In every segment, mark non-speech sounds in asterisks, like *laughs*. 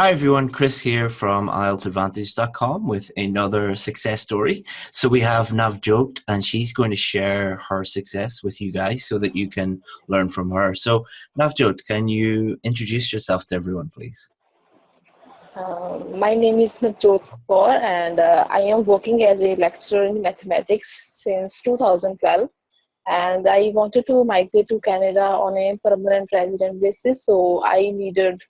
Hi everyone, Chris here from IELTSadvantage.com with another success story. So we have Navjot and she's going to share her success with you guys so that you can learn from her. So Navjot, can you introduce yourself to everyone please? Uh, my name is Navjot Kaur and uh, I am working as a lecturer in mathematics since 2012 and I wanted to migrate to Canada on a permanent resident basis so I needed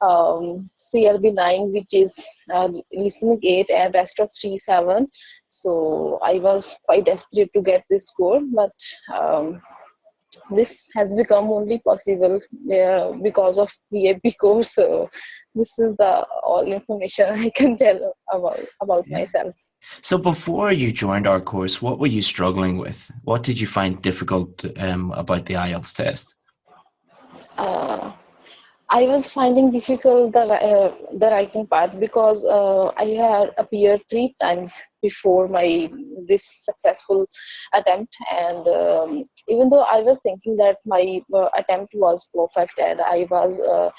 um, CLB 9 which is uh, listening 8 and rest of 3 7 so I was quite desperate to get this score but um, this has become only possible uh, because of VIP *laughs* course so this is the all information *laughs* I can tell about about yeah. myself. So before you joined our course, what were you struggling with? What did you find difficult um, about the IELTS test? Uh, I was finding difficult the uh, the writing part because uh, I had appeared three times before my this successful attempt, and um, even though I was thinking that my uh, attempt was perfect and I was uh,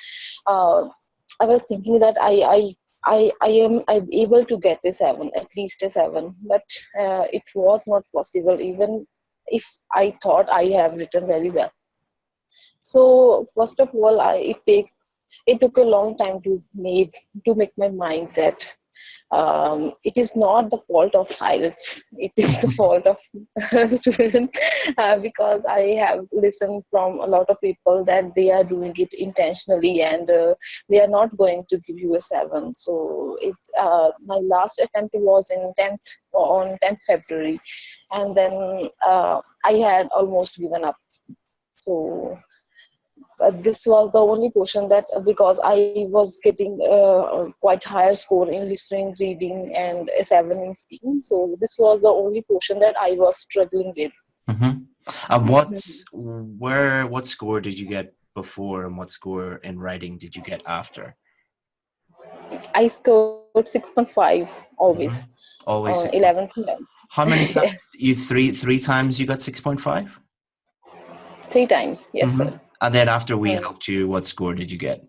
uh, I was thinking that I I I, I am I'm able to get a seven, at least a seven, but uh, it was not possible even if I thought I have written very well so first of all i it take it took a long time to make to make my mind that um, it is not the fault of IELTS. It is the fault of *laughs* students uh, because i have listened from a lot of people that they are doing it intentionally and uh, they are not going to give you a seven. So it uh, my last attempt was in 10th on 10th february. And then uh, i had almost given up. So this was the only portion that uh, because I was getting uh, quite higher score in listening, reading, and a seven in speaking. So this was the only portion that I was struggling with. Mm-hmm. And what, mm-hmm. where, what score did you get before, and what score in writing did you get after? I scored six point five always. Mm-hmm. Always uh, eleven. How many *laughs* times? yes. You three three times you got six point five. Three times, yes, mm-hmm. sir. And then after we helped you, what score did you get?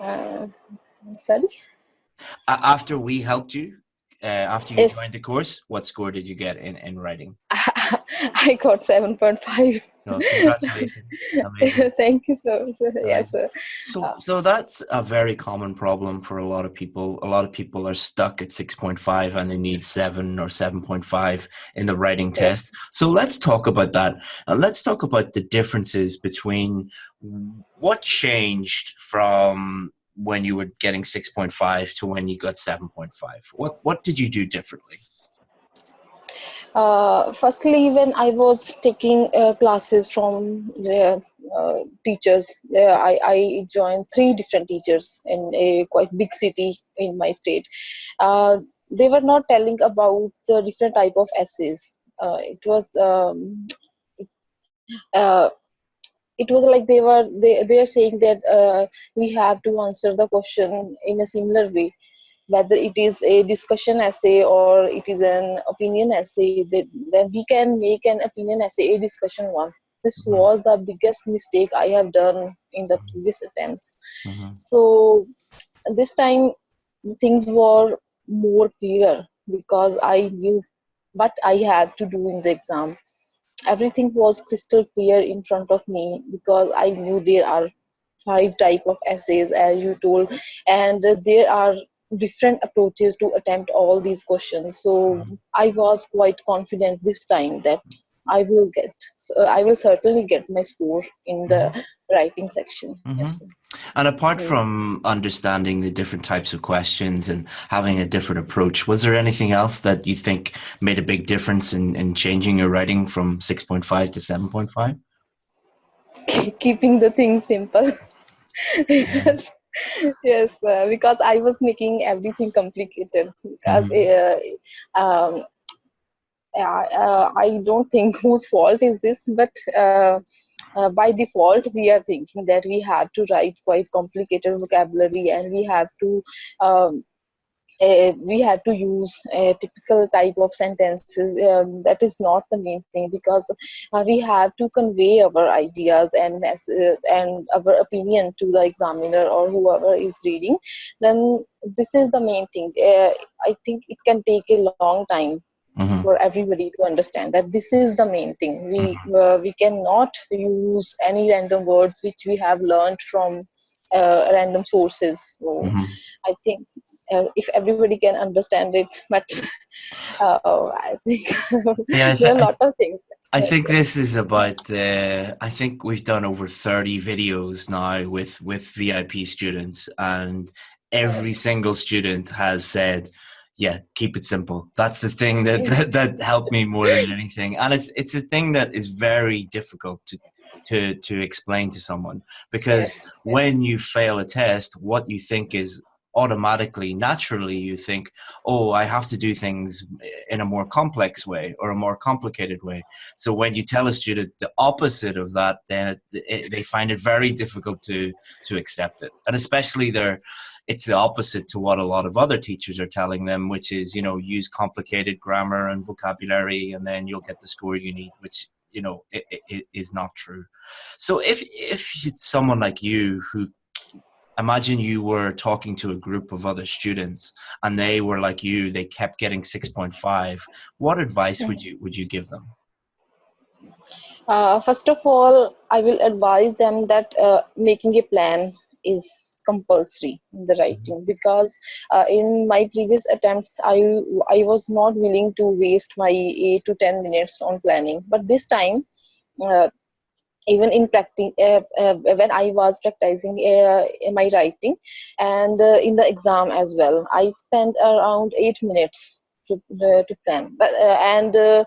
Uh, sorry? Uh, after we helped you, uh, after you yes. joined the course, what score did you get in, in writing? *laughs* I got 7.5. No, congratulations. *laughs* *laughs* Thank you so, so. Sir. So, uh, so that's a very common problem for a lot of people. A lot of people are stuck at 6.5 and they need 7 or 7.5 in the writing yes. test. So let's talk about that. And let's talk about the differences between what changed from when you were getting 6.5 to when you got 7.5. What, what did you do differently? Uh, firstly when i was taking uh, classes from the uh, teachers. I, I joined three different teachers in a quite big city in my state. Uh, they were not telling about the different type of essays. Uh, it was um, uh, it was like they were they, they are saying that we have to answer the question in a similar way whether it is a discussion essay or it is an opinion essay that, then we can make an opinion essay a discussion one this mm-hmm. was the biggest mistake i have done in the previous attempts mm-hmm. so this time things were more clear because i knew what i had to do in the exam everything was crystal clear in front of me because i knew there are five type of essays as you told and there are different approaches to attempt all these questions so mm-hmm. i was quite confident this time that i will get so i will certainly get my score in the mm-hmm. writing section mm-hmm. yes. and apart from understanding the different types of questions and having a different approach was there anything else that you think made a big difference in, in changing your writing from 6.5 to 7.5 keeping the things simple *laughs* yes yes uh, because i was making everything complicated because mm-hmm. uh, um, uh, i don't think *laughs* whose fault is this but uh, uh, by default we are thinking that we have to write quite complicated vocabulary and we have to um, uh, we have to use a typical type of sentences uh, that is not the main thing because uh, we have to convey our ideas and uh, and our opinion to the examiner or whoever is reading then this is the main thing uh, i think it can take a long time Mm-hmm. for everybody to understand that this is the main thing we mm-hmm. uh, we cannot use any random words which we have learned from uh, random sources so mm-hmm. i think uh, if everybody can understand it but *laughs* uh, i think *laughs* yeah, there are a lot of things I think this is about. Uh, I think we've done over thirty videos now with with VIP students, and every single student has said, "Yeah, keep it simple." That's the thing that, that *laughs* that helped me more than anything, and it's it's a thing that is very difficult to to to explain to someone because when you fail a test, what you think is automatically, naturally, you think, oh, I have to do things in a more complex way or a more complicated way. So when you tell a student the opposite of that, then it, it, they find it very difficult to to accept it, and especially they're it's the opposite to what a lot of other teachers are telling them, which is, you know, use complicated grammar and vocabulary, and then you'll get the score you need, which you know it, it is not true. So if if someone like you who imagine you were talking to a group of other students and they were like you they kept getting 6.5 what advice would you would you give them? Uh, first of all i will advise them that uh, making a plan is compulsory in the writing because uh, in my previous attempts i i was not willing to waste my 8 to 10 minutes on planning. But this time uh, even in practicing uh, uh, when i was practicing uh, my writing and uh, in the exam as well. I spent around 8 minutes to, uh, to plan. But uh, and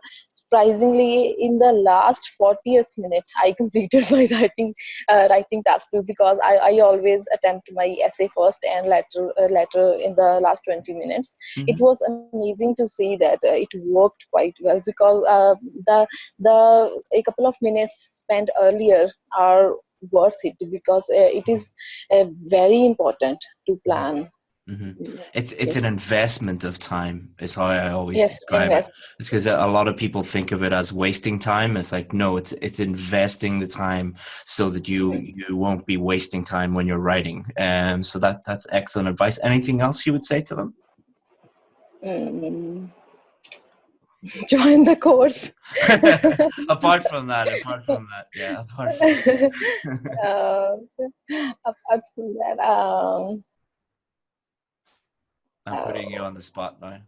surprisingly in the last 40th minute i *laughs* completed my writing uh, writing task because I, I always attempt my essay first and letter uh, letter in the last 20 minutes mm-hmm. it was amazing to see that uh, it worked quite well because uh, the the a couple of minutes spent earlier are worth it because uh, it is uh, very important to plan Mm-hmm. It's it's yes. an investment of time. Is how I always yes, describe invest. it. It's because a lot of people think of it as wasting time. It's like no, it's it's investing the time so that you mm-hmm. you won't be wasting time when you're writing. Um, so that that's excellent advice. Anything else you would say to them? Mm. *laughs* Join the course. *laughs* apart from that, *laughs* apart from that, yeah. Apart from that, uh, apart from that um, I'm putting you on the spot now.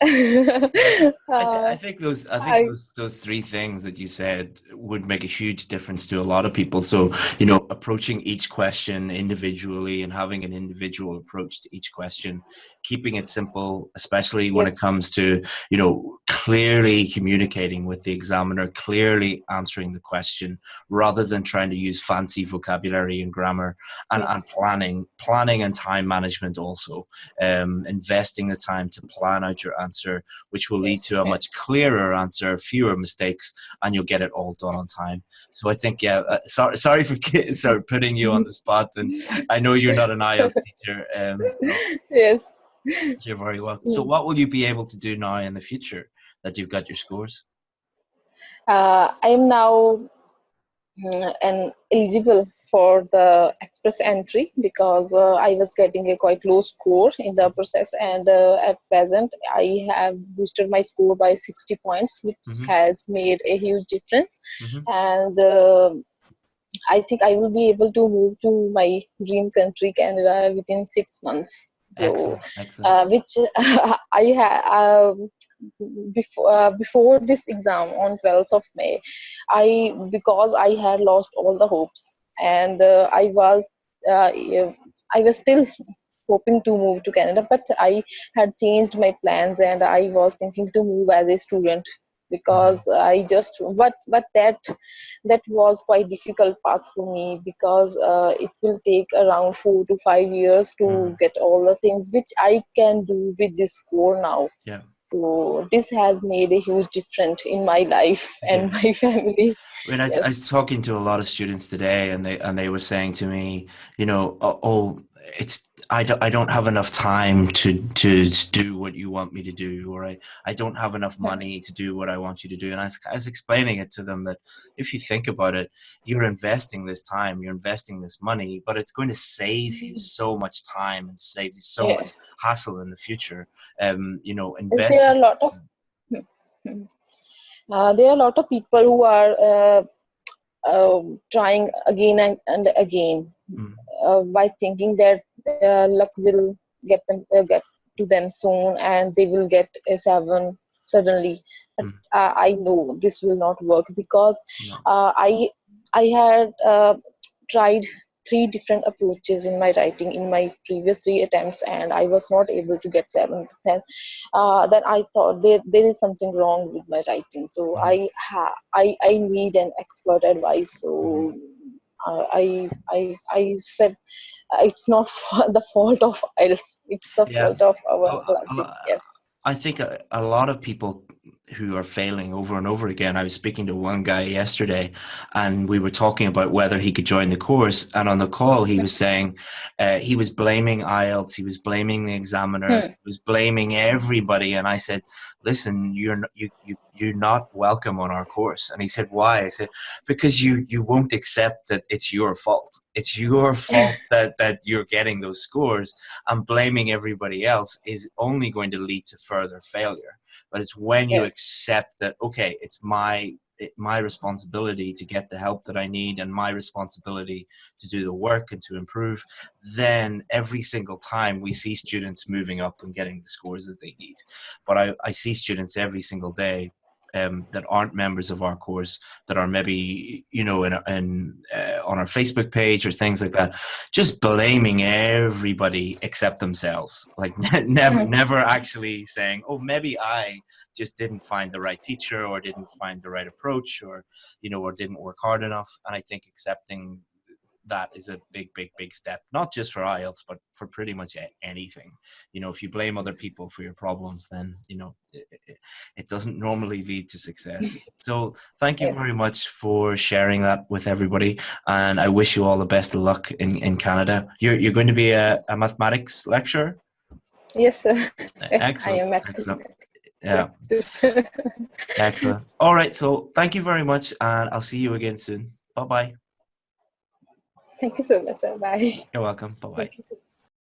*laughs* I, th- I, think those I think I, those those three things that you said would make a huge difference to a lot of people. So you know, approaching each question individually and having an individual approach to each question, keeping it simple, especially when yes. it comes to you know clearly communicating with the examiner, clearly answering the question, rather than trying to use fancy vocabulary and grammar and, yes. and planning, planning and time management also, um, investing the time to plan out your answer, which will lead to a much clearer answer, fewer mistakes, and you'll get it all done on time. So I think, yeah, uh, sorry, sorry for *laughs* sorry, putting you on the spot, and I know you're not an IELTS *laughs* teacher. Um, so. Yes. You're very welcome. So, what will you be able to do now in the future? that you've got your scores? Uh, I am now uh, an eligible for the express entry because uh, I was getting a quite low score in the process and uh, at present I have boosted my score by 60 points which mm-hmm. has made a huge difference mm-hmm. and uh, I think I will be able to move to my dream country Canada within six months. Excellent, excellent. Uh, which *laughs* I have um, before uh, before this exam on 12th of may i because i had lost all the hopes and uh, i was uh, i was still hoping to move to canada but i had changed my plans and i was thinking to move as a student because mm-hmm. i just but but that that was quite difficult path for me because uh, it will take around 4 to 5 years to mm. get all the things which i can do with this score now yeah so this has made a huge difference in my life and yeah. my *laughs* family I mean, I, yes. I, was talking to a lot of students today, and they and they were saying to me, you know, oh, oh, it's I don't, I don't have enough time to, to do what you want me to do, or I, I don't have enough money to do what I want you to do. And I was, I was explaining it to them that if you think about it, you're investing this time, you're investing this money, but it's going to save you mm-hmm. so much time and save you so yeah. much hassle in the future. Um, you know, invest. There are a lot of, *laughs* uh, there are a lot of people who are uh, uh, trying again and, and again mm. By thinking that uh, luck will get them uh, get to them soon and they will get a seven suddenly but mm. uh, i know this will not work because no. uh, i i had uh, tried three different approaches in my writing in my previous three attempts and i was not able to get seven then uh, then i thought there, there is something wrong with my writing so mm. i ha- I, I need an expert advice so mm. I, I I said uh, it's not *laughs* the fault of IELTS. It's the yeah. fault of our oh, uh, Yes. I think a, a lot of people who are failing over and over again. I was speaking to one guy yesterday, and we were talking about whether he could join the course. And on the call, he was saying uh, he was blaming IELTS, he was blaming the examiners, hmm. he was blaming everybody. And I said, "Listen, you're not, you you you're not welcome on our course." And he said, "Why?" I said, "Because you you won't accept that it's your fault. It's your *laughs* fault that that you're getting those scores, and blaming everybody else is only going to lead to further failure." But it's when you accept that okay it's my it, my responsibility to get the help that I need and my responsibility to do the work and to improve, then every single time we see students moving up and getting the scores that they need. But I, I see students every single day um, that aren't members of our course that are maybe you know in, in uh, on our Facebook page or things like that, just blaming everybody except themselves. Like *laughs* never never actually saying, oh maybe I just didn't find the right teacher or didn't find the right approach or you know or didn't work hard enough. And I think accepting that is a big, big, big step, not just for IELTS, but for pretty much anything. You know, if you blame other people for your problems, then, you know, it, it, it doesn't normally lead to success. *laughs* So thank you very much for sharing that with everybody. And I wish you all the best of luck in, in Canada. You're, you're going to be a, a mathematics lecturer? Yes, sir. Excellent. *laughs* I am excellent. Yeah. *laughs* Excellent. All right. So thank you very much. And I'll see you again soon. Bye bye. Thank you so much, sir. Bye. You're welcome. Bye bye.